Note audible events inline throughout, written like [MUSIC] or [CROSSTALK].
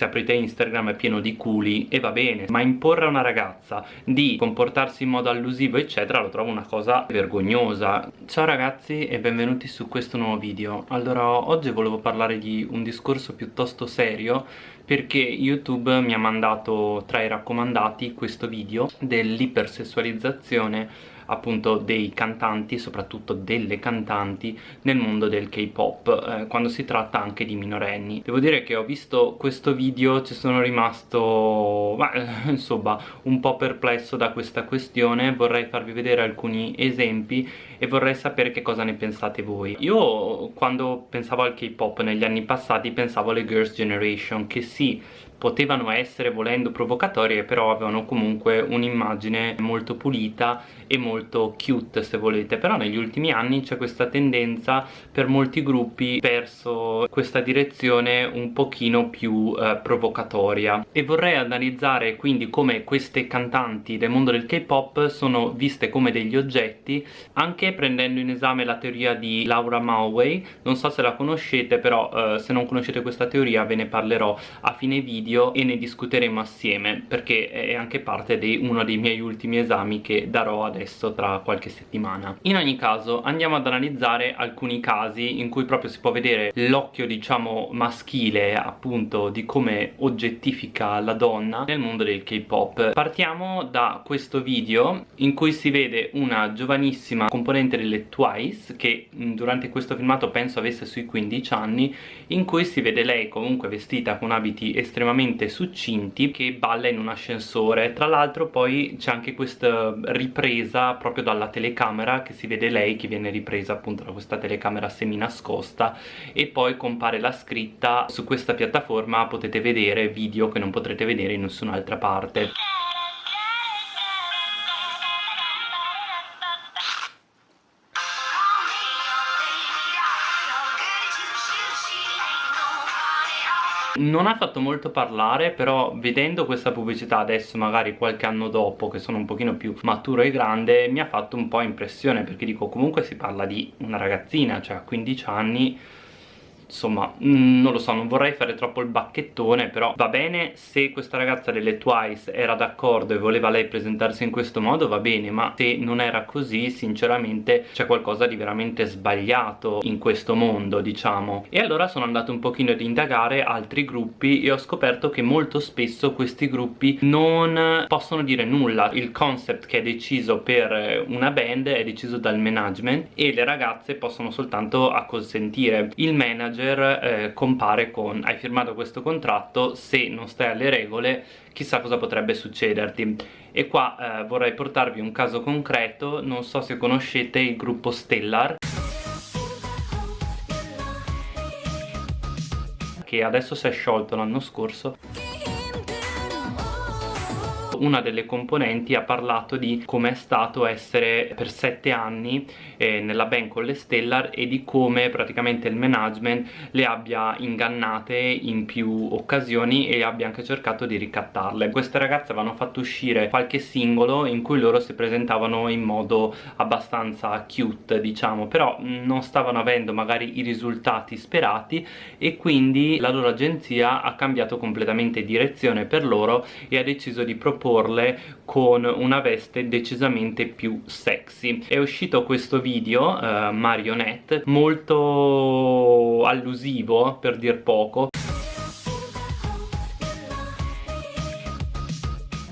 se aprite Instagram è pieno di culi e va bene ma imporre a una ragazza di comportarsi in modo allusivo eccetera lo trovo una cosa vergognosa. Ciao ragazzi e benvenuti su questo nuovo video. Allora oggi volevo parlare di un discorso piuttosto serio perché YouTube mi ha mandato tra i raccomandati questo video dell'ipersessualizzazione appunto dei cantanti, soprattutto delle cantanti nel mondo del K-pop eh, quando si tratta anche di minorenni. Devo dire che ho visto questo video, ci sono rimasto beh, [LAUGHS] insomma un po' perplesso da questa questione, vorrei farvi vedere alcuni esempi e vorrei sapere che cosa ne pensate voi. Io quando pensavo al K-pop negli anni passati pensavo alle Girls' Generation che sì potevano essere volendo provocatorie però avevano comunque un'immagine molto pulita e molto cute se volete. Però negli ultimi anni c'è questa tendenza per molti gruppi verso questa direzione un pochino più eh, provocatoria. E vorrei analizzare quindi come queste cantanti del mondo del K-pop sono viste come degli oggetti anche prendendo in esame la teoria di Laura Mulway. Non so se la conoscete però eh, se non conoscete questa teoria ve ne parlerò a fine video video e ne discuteremo assieme perché è anche parte di uno dei miei ultimi esami che darò adesso tra qualche settimana. In ogni caso andiamo ad analizzare alcuni casi in cui proprio si può vedere l'occhio diciamo maschile appunto di come oggettifica la donna nel mondo del K-pop. Partiamo da questo video in cui si vede una giovanissima componente delle Twice che durante questo filmato penso avesse sui 15 anni in cui si vede lei comunque vestita con abiti estremamente estremamente succinti che balla in un ascensore. Tra l'altro poi c'è anche questa ripresa proprio dalla telecamera che si vede lei che viene ripresa appunto da questa telecamera semi nascosta e poi compare la scritta. Su questa piattaforma potete vedere video che non potrete vedere in nessun'altra parte non ha fatto molto parlare però vedendo questa pubblicità adesso magari qualche anno dopo che sono un pochino più maturo e grande mi ha fatto un po' impressione perché dico comunque si parla di una ragazzina cioè a 15 anni insomma mm, non lo so non vorrei fare troppo il bacchettone però va bene se questa ragazza delle Twice era d'accordo e voleva lei presentarsi in questo modo va bene ma se non era così sinceramente c'è qualcosa di veramente sbagliato in questo mondo diciamo. E allora sono andato un pochino ad indagare altri gruppi e ho scoperto che molto spesso questi gruppi non possono dire nulla. Il concept che è deciso per una band è deciso dal management e le ragazze possono soltanto acconsentire. Il manager manager eh, compare con hai firmato questo contratto se non stai alle regole chissà cosa potrebbe succederti. E qua eh, vorrei portarvi un caso concreto non so se conoscete il gruppo Stellar. Che adesso si è sciolto l'anno scorso una delle componenti ha parlato di come è stato essere per sette anni eh, nella band con le Stellar e di come praticamente il management le abbia ingannate in più occasioni e abbia anche cercato di ricattarle. Queste ragazze avevano fatto uscire qualche singolo in cui loro si presentavano in modo abbastanza cute diciamo però non stavano avendo magari i risultati sperati e quindi la loro agenzia ha cambiato completamente direzione per loro e ha deciso di proporre proporle con una veste decisamente più sexy. È uscito questo video uh, marionette molto allusivo per dir poco.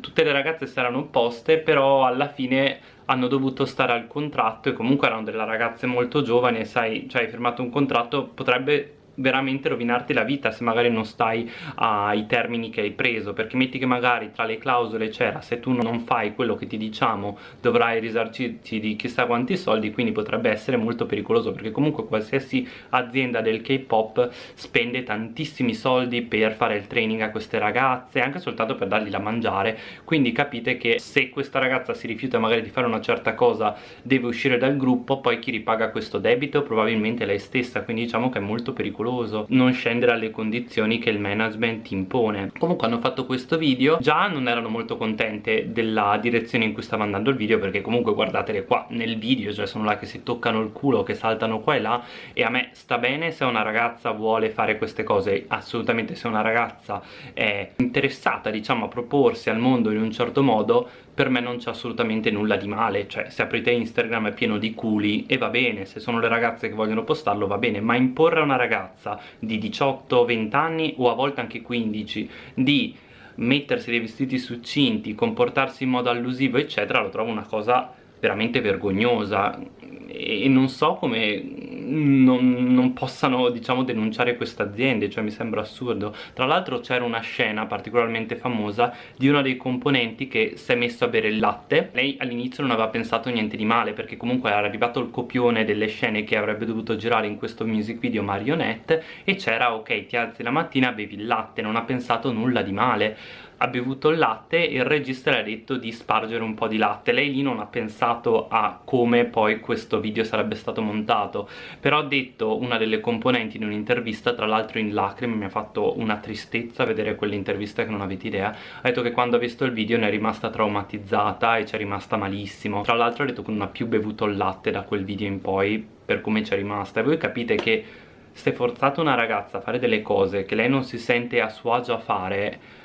Tutte le ragazze si erano opposte però alla fine hanno dovuto stare al contratto e comunque erano delle ragazze molto giovani sai, cioè hai firmato un contratto potrebbe veramente rovinarti la vita se magari non stai ai termini che hai preso perché metti che magari tra le clausole c'era se tu non fai quello che ti diciamo dovrai risarcirti di chissà quanti soldi quindi potrebbe essere molto pericoloso perché comunque qualsiasi azienda del K-pop spende tantissimi soldi per fare il training a queste ragazze anche soltanto per dargli da mangiare. Quindi capite che se questa ragazza si rifiuta magari di fare una certa cosa deve uscire dal gruppo poi chi ripaga questo debito? Probabilmente lei stessa quindi diciamo che è molto pericoloso pericoloso non scendere alle condizioni che il management impone. Comunque hanno fatto questo video già non erano molto contente della direzione in cui stava andando il video perché comunque guardatele qua nel video cioè sono là che si toccano il culo che saltano qua e là e a me sta bene se una ragazza vuole fare queste cose assolutamente se una ragazza è interessata diciamo a proporsi al mondo in un certo modo per me non c'è assolutamente nulla di male cioè se aprite Instagram è pieno di culi e va bene se sono le ragazze che vogliono postarlo va bene ma imporre a una ragazza di 18-20 anni o a volte anche 15 di mettersi dei vestiti succinti comportarsi in modo allusivo eccetera lo trovo una cosa veramente vergognosa. E non so come non, non possano diciamo denunciare queste aziende cioè mi sembra assurdo. Tra l'altro c'era una scena particolarmente famosa di uno dei componenti che si è messo a bere il latte. Lei all'inizio non aveva pensato niente di male perché comunque era arrivato il copione delle scene che avrebbe dovuto girare in questo music video marionette e c'era ok ti alzi la mattina bevi il latte non ha pensato nulla di male ha bevuto il latte e il regista le ha detto di spargere un po' di latte. Lei lì non ha pensato a come poi questo video sarebbe stato montato però ha detto una delle componenti in un'intervista tra l'altro in lacrime mi ha fatto una tristezza vedere quell'intervista che non avete idea. Ha detto che quando ha visto il video ne è rimasta traumatizzata e ci è rimasta malissimo. Tra l'altro ha detto che non ha più bevuto il latte da quel video in poi per come ci è rimasta. E voi capite che se forzate una ragazza a fare delle cose che lei non si sente a suo agio a fare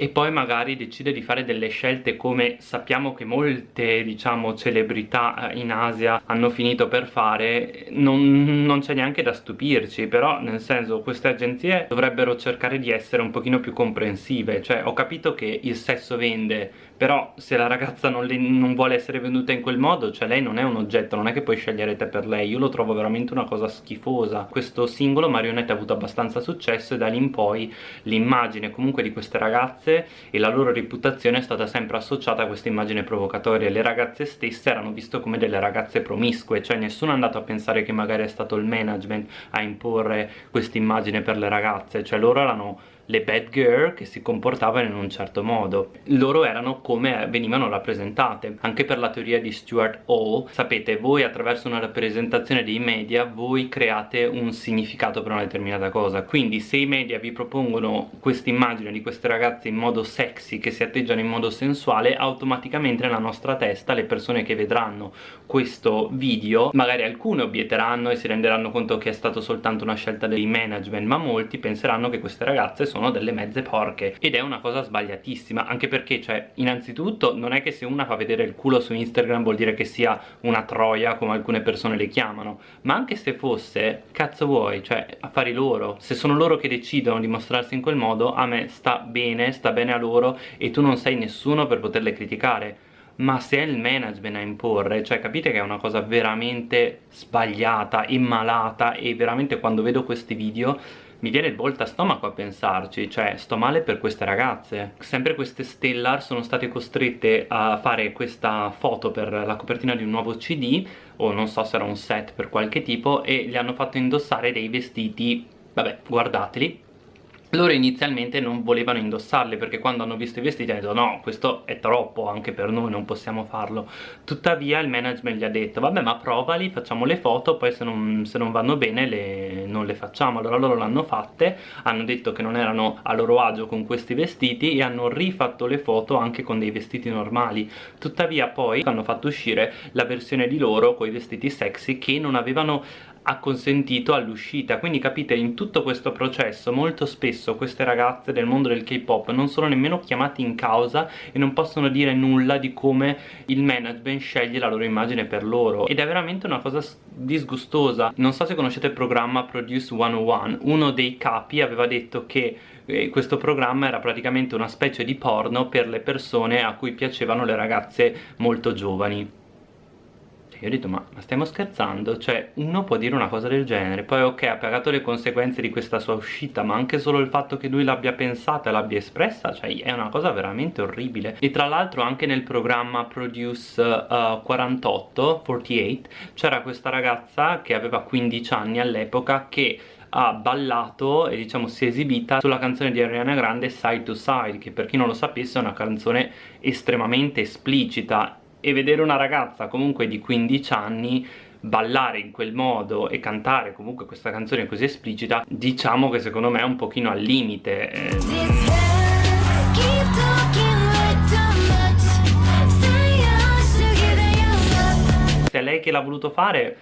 e poi magari decide di fare delle scelte come sappiamo che molte diciamo celebrità eh, in Asia hanno finito per fare non, non c'è neanche da stupirci però nel senso queste agenzie dovrebbero cercare di essere un pochino più comprensive. Cioè ho capito che il sesso vende però se la ragazza non, le, non, vuole essere venduta in quel modo cioè lei non è un oggetto non è che puoi scegliere te per lei. Io lo trovo veramente una cosa schifosa. Questo singolo Marionette ha avuto abbastanza successo e da lì in poi l'immagine comunque di queste ragazze e la loro reputazione è stata sempre associata a questa immagine provocatoria. Le ragazze stesse erano viste come delle ragazze promiscue cioè nessuno è andato a pensare che magari è stato il management a imporre questa immagine per le ragazze cioè loro erano le bad girl che si comportavano in un certo modo. Loro erano come venivano rappresentate. Anche per la teoria di Stuart Hall sapete voi attraverso una rappresentazione dei media voi create un significato per una determinata cosa. Quindi se i media vi propongono questa immagine di queste ragazze in modo sexy che si atteggiano in modo sensuale automaticamente nella nostra testa le persone che vedranno questo video magari alcune obietteranno e si renderanno conto che è stato soltanto una scelta dei management ma molti penseranno che queste ragazze sono sono delle mezze porche ed è una cosa sbagliatissima anche perché cioè innanzitutto non è che se una fa vedere il culo su Instagram vuol dire che sia una troia come alcune persone le chiamano ma anche se fosse cazzo vuoi cioè affari loro. Se sono loro che decidono di mostrarsi in quel modo a me sta bene sta bene a loro e tu non sei nessuno per poterle criticare. Ma se è il management a imporre, cioè capite che è una cosa veramente sbagliata, immalata e veramente quando vedo questi video mi viene il volta stomaco a pensarci, cioè sto male per queste ragazze. Sempre queste Stellar sono state costrette a fare questa foto per la copertina di un nuovo CD, o non so se era un set per qualche tipo, e gli hanno fatto indossare dei vestiti, vabbè, guardateli, loro inizialmente non volevano indossarli perché quando hanno visto i vestiti hanno detto no questo è troppo anche per noi non possiamo farlo. Tuttavia il management gli ha detto vabbè ma provali facciamo le foto poi se non, se non vanno bene le, non le facciamo. Allora loro l'hanno fatte hanno detto che non erano a loro agio con questi vestiti e hanno rifatto le foto anche con dei vestiti normali. Tuttavia poi hanno fatto uscire la versione di loro con i vestiti sexy che non avevano ha consentito all'uscita. Quindi capite in tutto questo processo molto spesso queste ragazze del mondo del K-pop non sono nemmeno chiamate in causa e non possono dire nulla di come il management sceglie la loro immagine per loro. Ed è veramente una cosa disgustosa. Non so se conoscete il programma Produce 101 uno dei capi aveva detto che eh, questo programma era praticamente una specie di porno per le persone a cui piacevano le ragazze molto giovani io ho detto ma, ma, stiamo scherzando? Cioè uno può dire una cosa del genere Poi ok ha pagato le conseguenze di questa sua uscita Ma anche solo il fatto che lui l'abbia pensata e l'abbia espressa Cioè è una cosa veramente orribile E tra l'altro anche nel programma Produce uh, 48 48 C'era questa ragazza che aveva 15 anni all'epoca Che ha ballato e diciamo si è esibita sulla canzone di Ariana Grande Side to Side che per chi non lo sapesse è una canzone estremamente esplicita e vedere una ragazza comunque di 15 anni ballare in quel modo e cantare comunque questa canzone così esplicita diciamo che secondo me è un pochino al limite eh. se è lei che l'ha voluto fare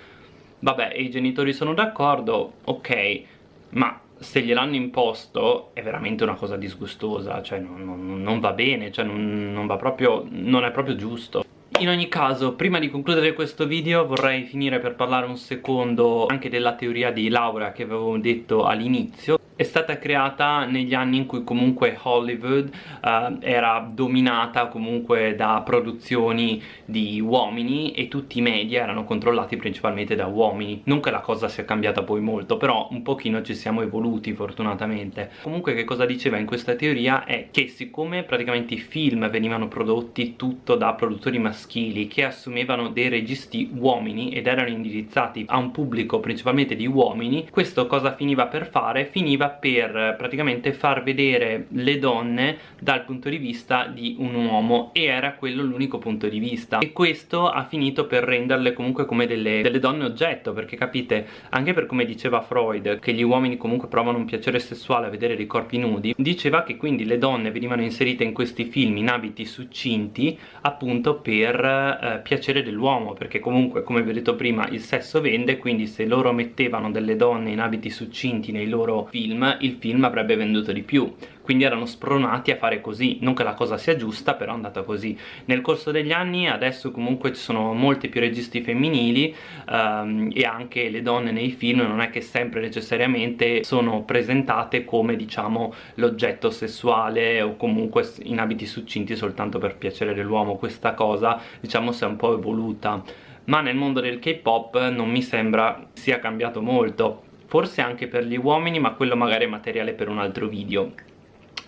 vabbè i genitori sono d'accordo ok ma se gliel'hanno imposto è veramente una cosa disgustosa cioè non, non, non va bene cioè non, non va proprio non è proprio giusto in ogni caso, prima di concludere questo video vorrei finire per parlare un secondo anche della teoria di Laura che avevo detto all'inizio è stata creata negli anni in cui comunque Hollywood uh, era dominata comunque da produzioni di uomini e tutti i media erano controllati principalmente da uomini. Non che la cosa sia cambiata poi molto però un pochino ci siamo evoluti fortunatamente. Comunque che cosa diceva in questa teoria? È che siccome praticamente i film venivano prodotti tutto da produttori maschili che assumevano dei registi uomini ed erano indirizzati a un pubblico principalmente di uomini questo cosa finiva per fare? finiva per praticamente far vedere le donne dal punto di vista di un uomo e era quello l'unico punto di vista. E questo ha finito per renderle comunque come delle, delle donne oggetto perché capite anche per come diceva Freud che gli uomini comunque provano un piacere sessuale a vedere dei corpi nudi diceva che quindi le donne venivano inserite in questi film in abiti succinti appunto per eh, piacere dell'uomo perché comunque come vi ho detto prima il sesso vende quindi se loro mettevano delle donne in abiti succinti nei loro film film il film avrebbe venduto di più. Quindi erano spronati a fare così. Non che la cosa sia giusta però è andata così. Nel corso degli anni adesso comunque ci sono molti più registi femminili um, e anche le donne nei film non è che sempre necessariamente sono presentate come diciamo l'oggetto sessuale o comunque in abiti succinti soltanto per piacere dell'uomo questa cosa diciamo si è un po' evoluta. Ma nel mondo del K-pop non mi sembra sia cambiato molto forse anche per gli uomini ma quello magari è materiale per un altro video.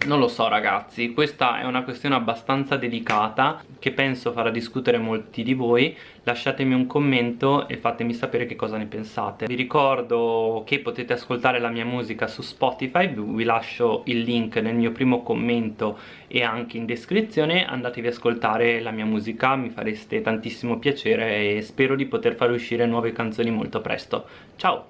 Non lo so ragazzi, questa è una questione abbastanza delicata che penso farà discutere molti di voi. Lasciatemi un commento e fatemi sapere che cosa ne pensate. Vi ricordo che potete ascoltare la mia musica su Spotify. Vi lascio il link nel mio primo commento e anche in descrizione. Andatevi ad ascoltare la mia musica, mi fareste tantissimo piacere e spero di poter far uscire nuove canzoni molto presto. Ciao!